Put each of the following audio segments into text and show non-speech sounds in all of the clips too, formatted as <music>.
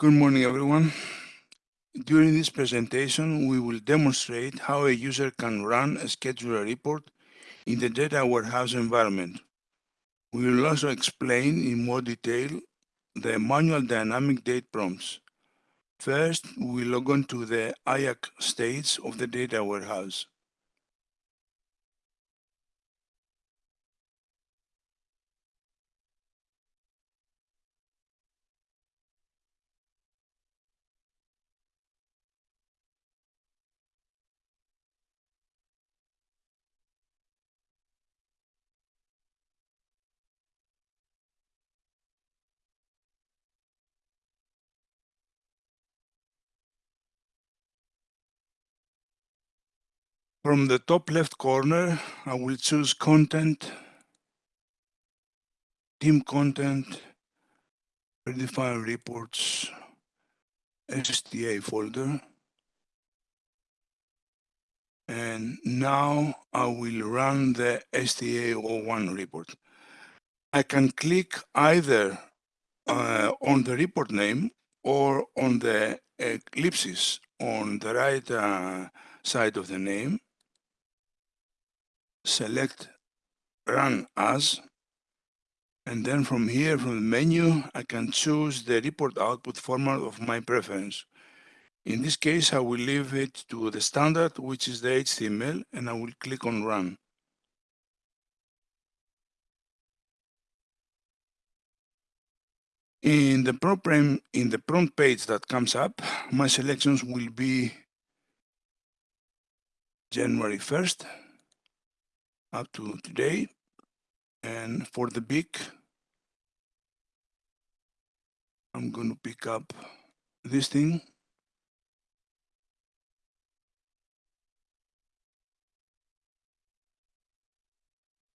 Good morning, everyone. During this presentation, we will demonstrate how a user can run a scheduler report in the data warehouse environment. We will also explain in more detail the manual dynamic date prompts. First, we log on to the IAC states of the data warehouse. From the top left corner, I will choose content, team content, predefined reports, STA folder. And now I will run the STA01 report. I can click either uh, on the report name or on the ellipsis on the right uh, side of the name select Run As, and then from here, from the menu, I can choose the report output format of my preference. In this case, I will leave it to the standard, which is the HTML, and I will click on Run. In the, prompt, in the prompt page that comes up, my selections will be January 1st, up to today. And for the BIC, I'm going to pick up this thing.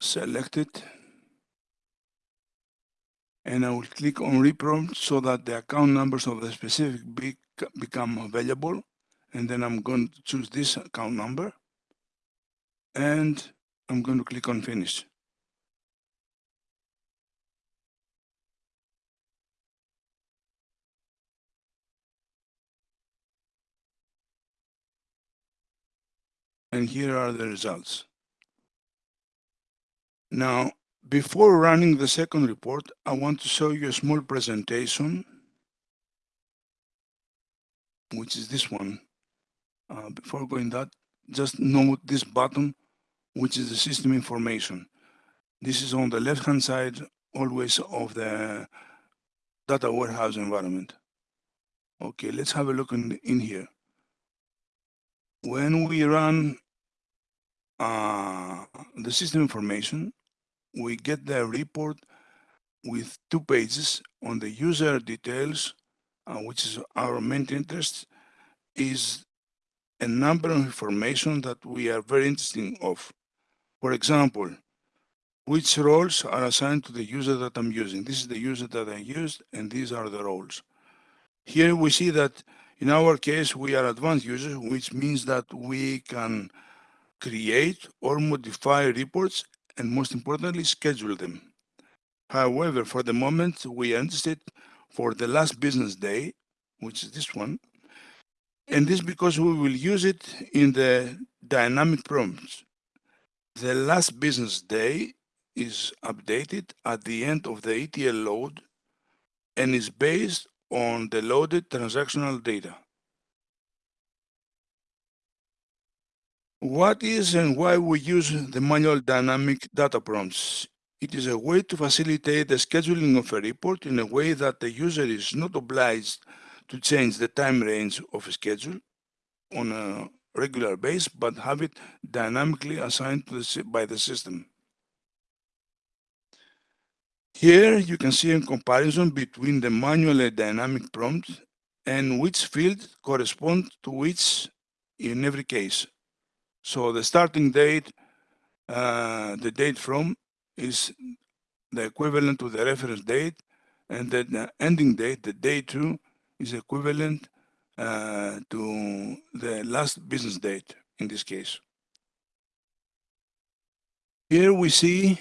Select it. And I will click on reprompt so that the account numbers of the specific BIC become available. And then I'm going to choose this account number. And I'm going to click on finish. And here are the results. Now, before running the second report, I want to show you a small presentation, which is this one. Uh, before going that, just note this button which is the system information. This is on the left-hand side always of the data warehouse environment. Okay, let's have a look in, in here. When we run uh, the system information, we get the report with two pages on the user details, uh, which is our main interest, is a number of information that we are very interested of. For example, which roles are assigned to the user that I'm using. This is the user that I used, and these are the roles. Here we see that in our case, we are advanced users, which means that we can create or modify reports, and most importantly, schedule them. However, for the moment, we interested for the last business day, which is this one, and this because we will use it in the dynamic prompts. The last business day is updated at the end of the ETL load and is based on the loaded transactional data. What is and why we use the manual dynamic data prompts? It is a way to facilitate the scheduling of a report in a way that the user is not obliged to change the time range of a schedule on a regular base, but have it dynamically assigned the, by the system. Here you can see a comparison between the manual and dynamic prompt and which field corresponds to which in every case. So the starting date, uh, the date from is the equivalent to the reference date and the ending date, the day to, is equivalent to the last business date in this case. Here we see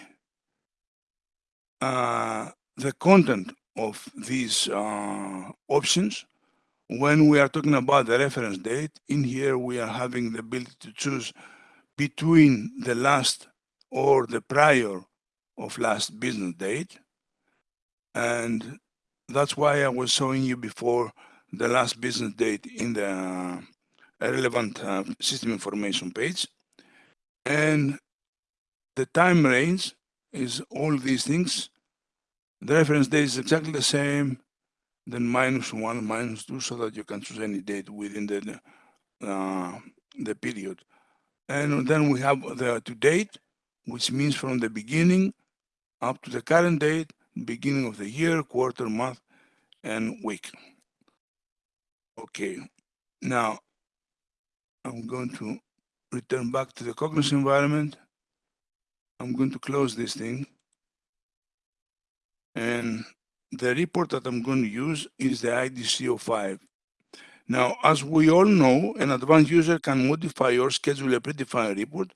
uh, the content of these uh, options when we are talking about the reference date, in here we are having the ability to choose between the last or the prior of last business date. And that's why I was showing you before the last business date in the uh, relevant uh, system information page. And the time range is all these things. The reference date is exactly the same, then minus one, minus two, so that you can choose any date within the, uh, the period. And then we have the to date, which means from the beginning up to the current date, beginning of the year, quarter, month, and week. Okay, now I'm going to return back to the Cognos environment. I'm going to close this thing. And the report that I'm going to use is the IDC05. Now, as we all know, an advanced user can modify or schedule a predefined report,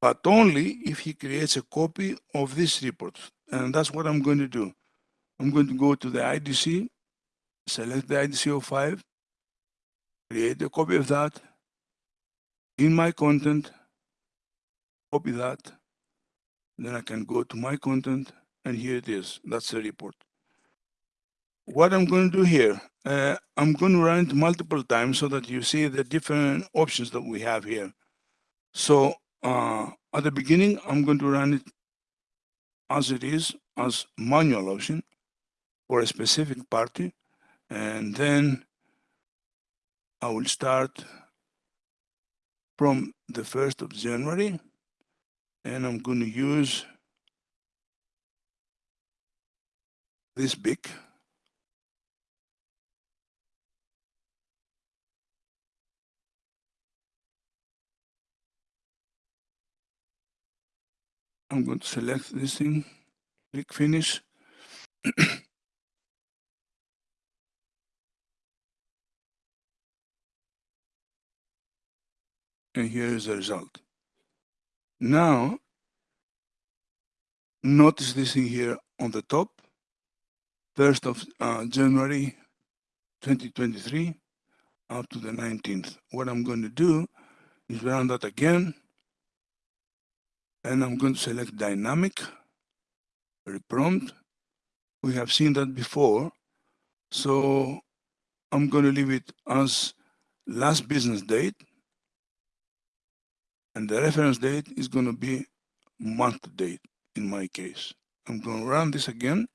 but only if he creates a copy of this report. And that's what I'm going to do. I'm going to go to the IDC, select the IDC05, create a copy of that, in my content, copy that, then I can go to my content, and here it is. That's the report. What I'm going to do here, uh, I'm going to run it multiple times so that you see the different options that we have here. So uh, at the beginning, I'm going to run it as it is, as manual option for a specific party. And then I will start from the 1st of January and I'm going to use this BIC I'm going to select this thing, click finish. <clears throat> and here is the result. Now, notice this thing here on the top, 1st of uh, January 2023 up to the 19th. What I'm going to do is run that again and I'm going to select dynamic, reprompt. We have seen that before, so I'm going to leave it as last business date, and the reference date is going to be month date in my case. I'm going to run this again.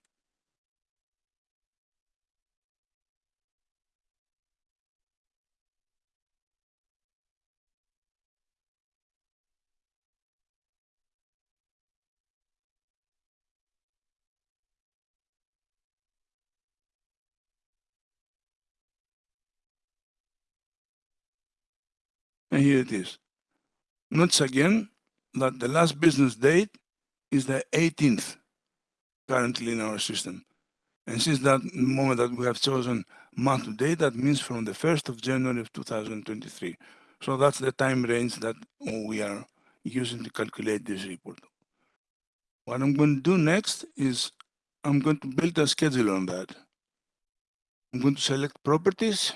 And here it is. Notice again that the last business date is the 18th currently in our system. And since that moment that we have chosen month to date, that means from the 1st of January of 2023. So that's the time range that we are using to calculate this report. What I'm going to do next is I'm going to build a schedule on that. I'm going to select properties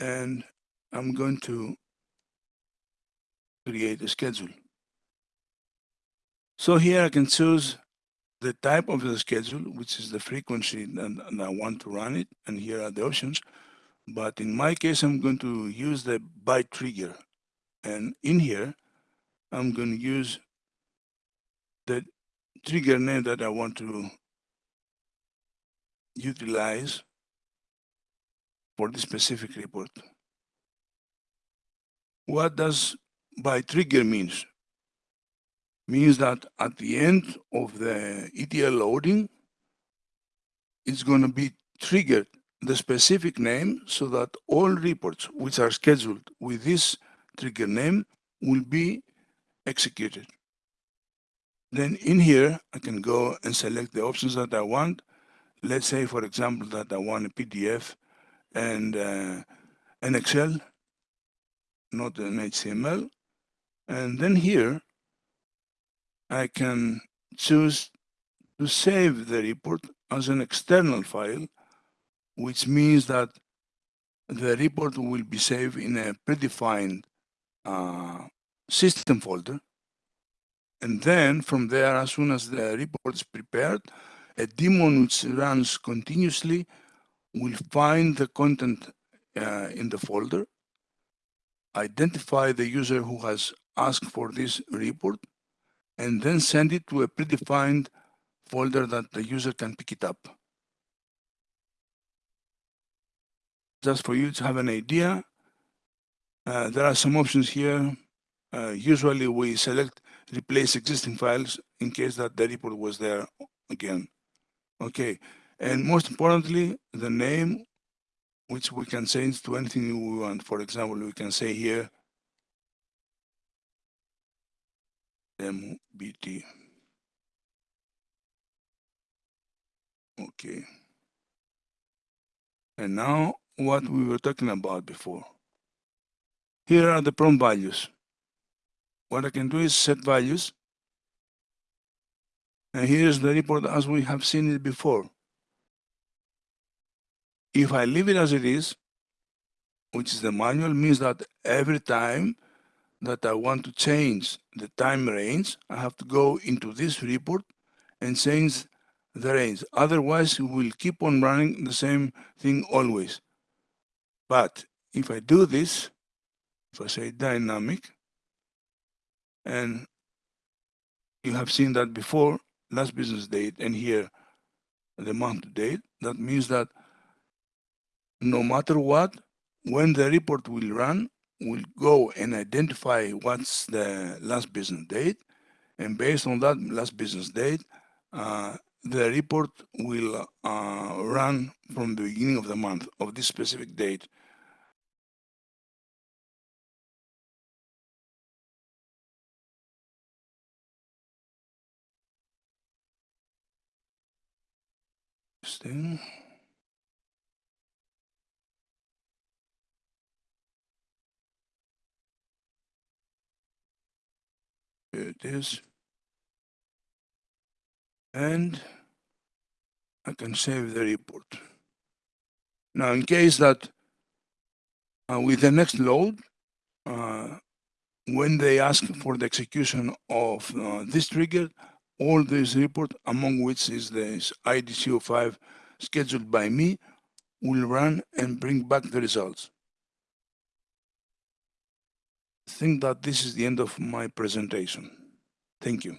and I'm going to create a schedule. So here I can choose the type of the schedule, which is the frequency and, and I want to run it. And here are the options. But in my case, I'm going to use the by trigger. And in here, I'm going to use the trigger name that I want to utilize for this specific report. What does by trigger means? Means that at the end of the ETL loading, it's going to be triggered the specific name so that all reports which are scheduled with this trigger name will be executed. Then in here, I can go and select the options that I want. Let's say, for example, that I want a PDF and uh, an Excel not an HTML. And then here, I can choose to save the report as an external file which means that the report will be saved in a predefined uh, system folder. And then from there, as soon as the report is prepared, a daemon which runs continuously will find the content uh, in the folder, identify the user who has asked for this report, and then send it to a predefined folder that the user can pick it up. Just for you to have an idea, uh, there are some options here. Uh, usually we select replace existing files in case that the report was there again. Okay, and most importantly, the name, which we can change to anything we want. For example, we can say here, MBT. Okay. And now what we were talking about before. Here are the prompt values. What I can do is set values. And here's the report as we have seen it before. If I leave it as it is, which is the manual, means that every time that I want to change the time range, I have to go into this report and change the range. Otherwise, we will keep on running the same thing always. But if I do this, if I say dynamic, and you have seen that before, last business date, and here the month date, that means that no matter what, when the report will run, we'll go and identify what's the last business date, and based on that last business date, uh, the report will uh, run from the beginning of the month of this specific date. Thing. It is. And I can save the report. Now, in case that uh, with the next load, uh, when they ask for the execution of uh, this trigger, all this report, among which is this IDC05 scheduled by me, will run and bring back the results. I think that this is the end of my presentation. Thank you.